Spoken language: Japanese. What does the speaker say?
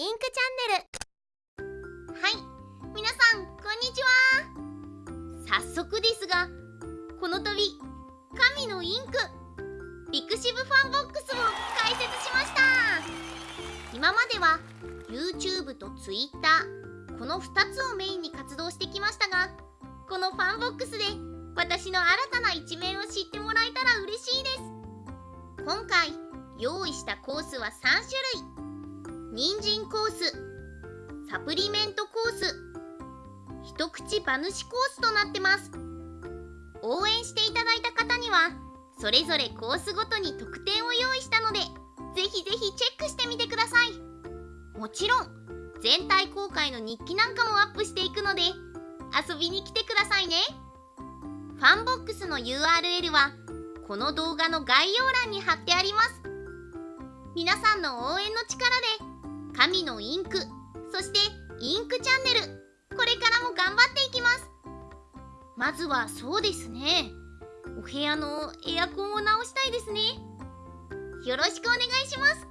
インクチャンネル。はい。皆さんこんにちは。早速ですがこの度神のインク pixivFANBOX を開設しました。今までは YouTube と Twitter この2つをメインに活動してきましたがこのファンボックスで私の新たな一面を知ってもらえたら嬉しいです。今回用意したコースは3種類。人参コースサプリメントコース一口馬主コースとなってます。応援していただいた方にはそれぞれコースごとに特典を用意したのでぜひぜひチェックしてみてください。もちろん全体公開の日記なんかもアップしていくので遊びに来てくださいね。ファンボックスの URL はこの動画の概要欄に貼ってあります。皆さんの応援の力で神のインク。そしてインクチャンネル。これからも頑張っていきます。まずはそうですね。お部屋のエアコンを直したいですね。よろしくお願いします。